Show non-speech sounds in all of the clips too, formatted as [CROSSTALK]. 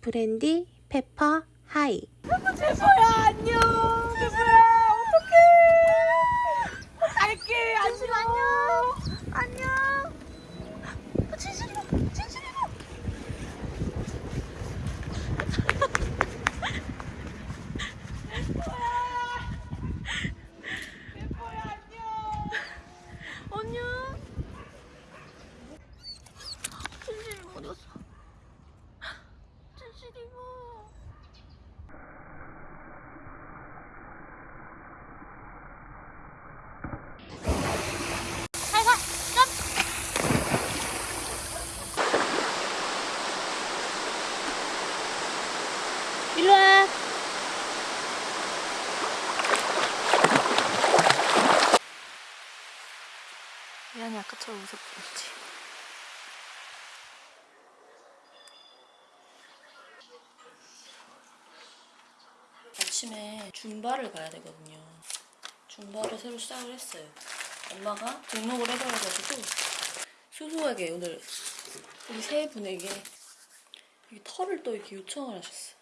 브랜디 페퍼 hi. 제보야 안녕. 제보야 어떡해. 갈게 안녕. 안녕 안녕 진실이가 진실이가 제보야 안녕 안녕 진실이 어디 갔어 진실이가 일로 와 미안해 아까처럼 웃었지. 아침에 줌바를 가야 되거든요. 줌바를 새로 시작을 했어요. 엄마가 등록을 해버려가지고 수수하게 오늘 우리 세 분에게 이 털을 또 이렇게 요청을 하셨어요.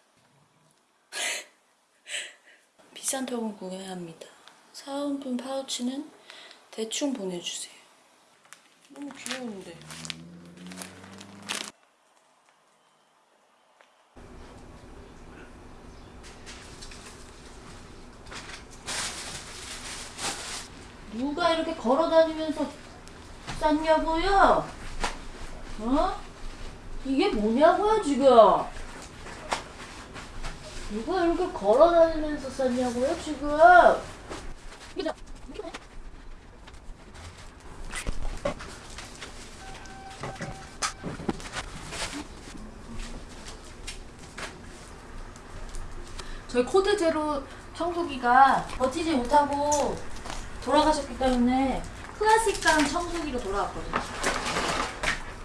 [LAUGHS] 비싼 턱은 구해야 합니다. 사은품 파우치는 대충 보내주세요 너무 귀여운데 누가 이렇게 걸어 다니면서 쌌냐고요? 어? 이게 뭐냐고요 지금? 누가 이렇게 걸어 다니면서 쌌냐고요 지금? 이게 이게 뭐야? 저희 코드 제로 청소기가 버티지 못하고 돌아가셨기 때문에 클래식한 청소기로 돌아왔거든요.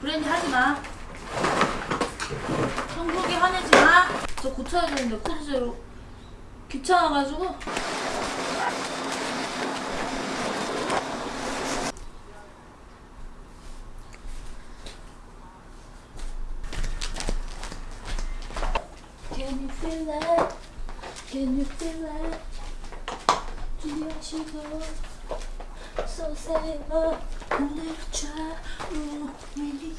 브랜디 하지 마. 청소기 화내지 마. 저 고쳐야 되는데 코드 제로 귀찮아가지고. Can you feel it? Can you feel it? 준비하시고 So say oh 내려 좌우 위리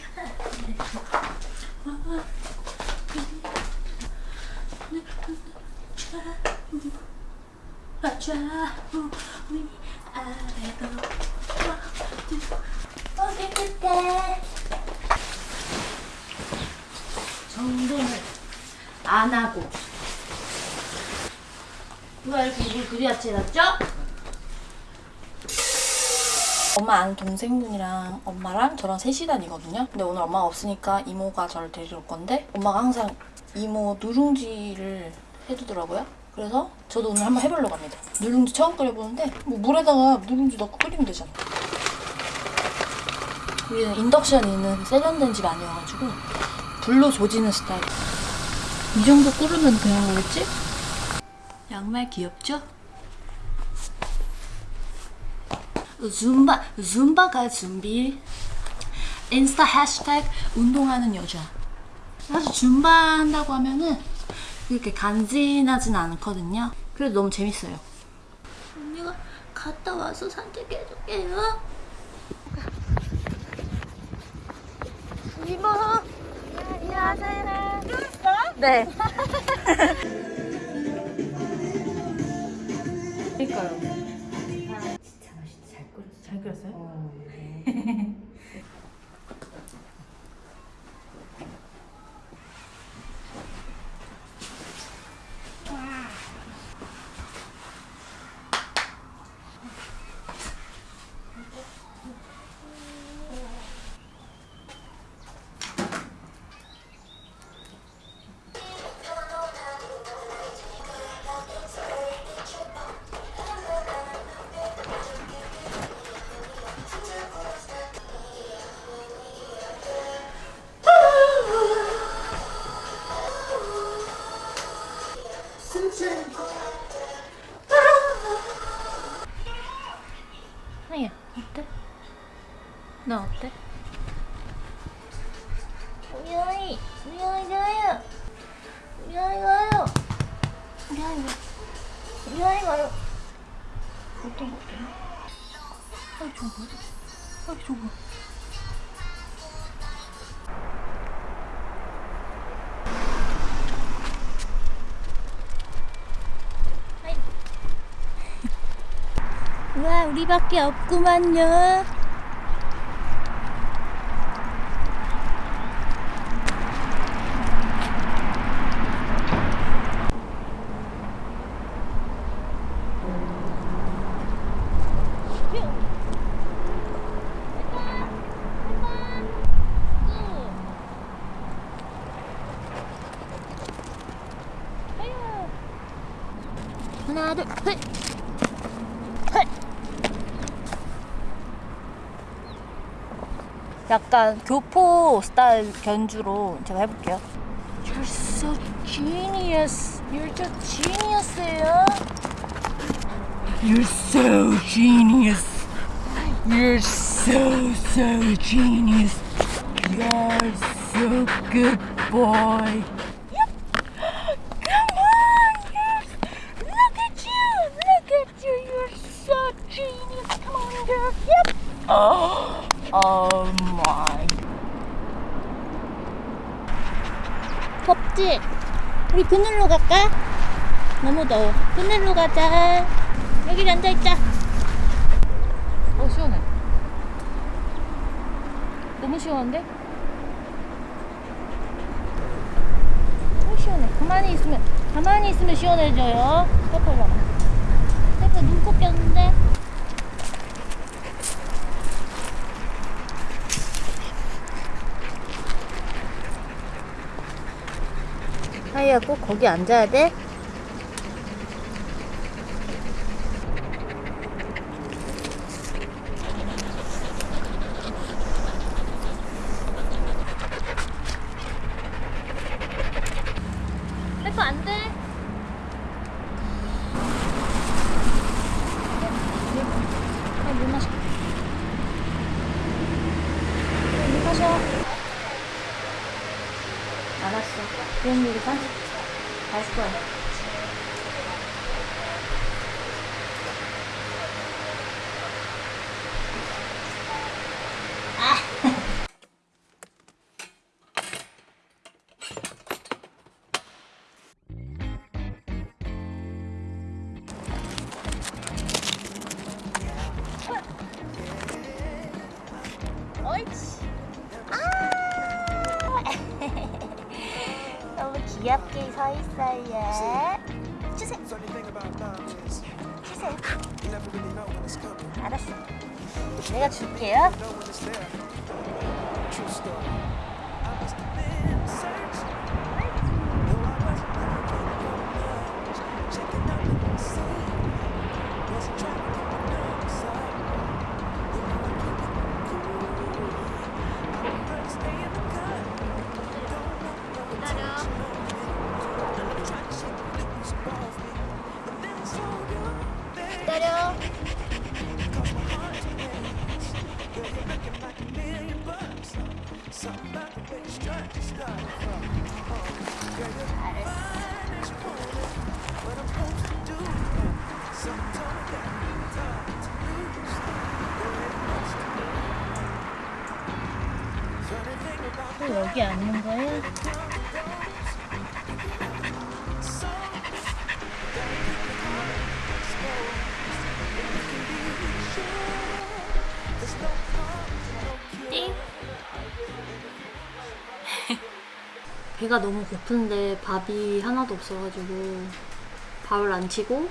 좌우 위 아래로 어디 끝에 정돈을 안 하고 누가 이렇게 입을 그리 같이 해놨죠? 엄마 아는 동생분이랑 엄마랑 저랑 셋이 다니거든요. 근데 오늘 엄마가 없으니까 이모가 저를 데리러 올 건데 엄마가 항상 이모 누룽지를 해주더라고요. 그래서 저도 오늘 한번 해보려고 합니다. 누룽지 처음 끓여보는데 뭐 물에다가 누룽지 넣고 끓이면 되잖아. 우리는 인덕션 있는 세련된 집 아니어가지고 불로 조지는 스타일. 이 정도 끓으면 그냥 오겠지? 양말 귀엽죠? 줌바, 줌바가 준비. 인스타 해시태그 운동하는 여자. 사실 줌바 한다고 하면은 이렇게 간지나진 않거든요. 그래도 너무 재밌어요. 언니가 갔다 와서 산책해줄게요. 이모. 안녕하세요. 네. [LAUGHS] 그러니까요. 잘 끓였어요? 하이야 이리 와요. 이리 와요. 이리 와요. 어떤 거 같아요? 아, 저거 뭐야? 아, 저거 와 우리밖에 없구만요 약간 교포 스타일 견주로 제가 해볼게요. You're so genius. You're so genius예요. You're so genius. You're so, so genius. You're so good boy. Come on, yes. Look at you. Look at you. You're so genius. Girl. Yep. Oh, oh my. 덥지? 우리 그늘로 갈까? 너무 더워. 그늘로 가자. 여기 앉아있자. 어, 시원해. 너무 시원한데? 너무 시원해. 가만히 있으면, 가만히 있으면 시원해져요. 봐봐. 페퍼 눈곱 꼈는데? 하이야 꼭 거기 앉아야 돼? 페퍼 안 돼. 아, 물 마셔. 물 마셔. 알았어. 그럼 우리 산책 갈 거야. 옳지. 귀엽게 서 있어요. 주세요. 주세요. 알았어. 내가 줄게요. 여기 앉는 거예요? 띵. [LAUGHS] 배가 너무 고픈데 밥이 하나도 없어가지고 밥을 안 치고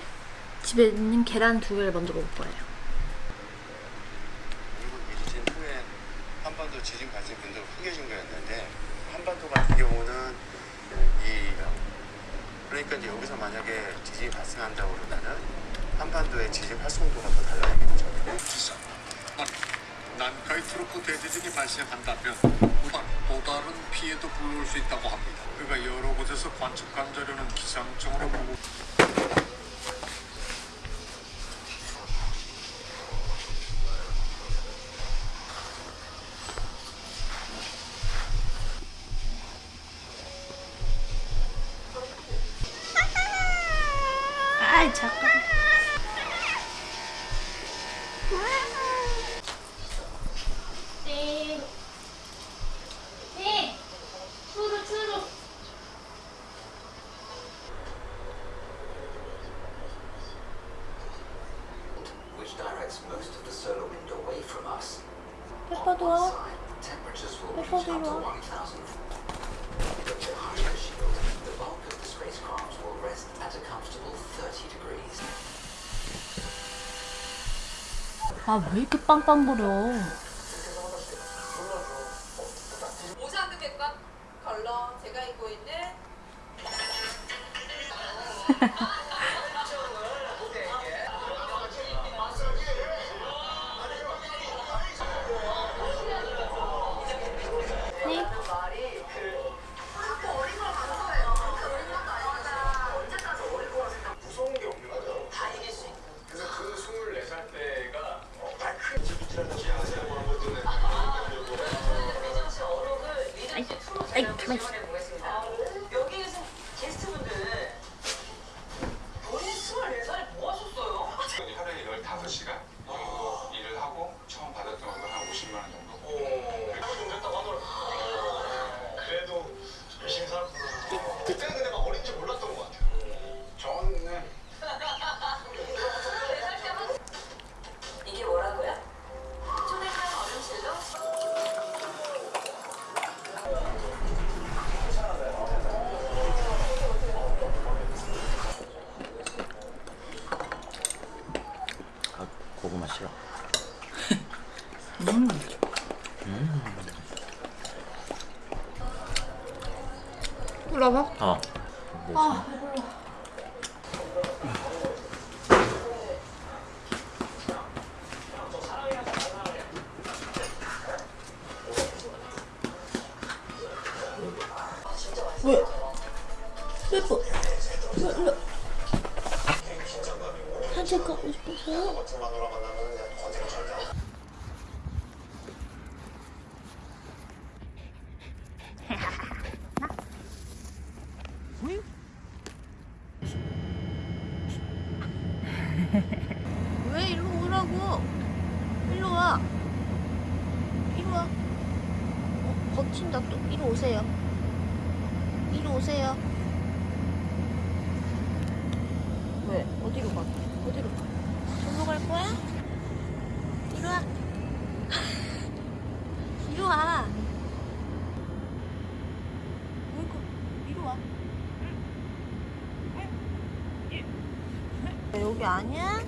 집에 있는 계란 두 개를 먼저 먹을 거예요. 그러니까 이제 여기서 만약에 지진이 발생한다고 그러면은 한반도의 지진 활성도가 더 달라지겠죠. 난카이 트로프 대지진이 발생한다면 또 다른 피해도 불러올 수 있다고 합니다. 그가 여러 곳에서 관측한 자료는 기상청으로 보고 I. Which directs most of the solar wind away from us. Do you want? Do you want? 아 왜 이렇게 빵빵거려? 말씀드려 보겠습니다. 여기에서 게스트분 이리 오세요 이리 오세요 왜? 어디로 가? 어디로 가? 절로 갈 거야? 이리 와 [LAUGHS] 이리 와 그러니까 이리 와 아, 여기 아니야?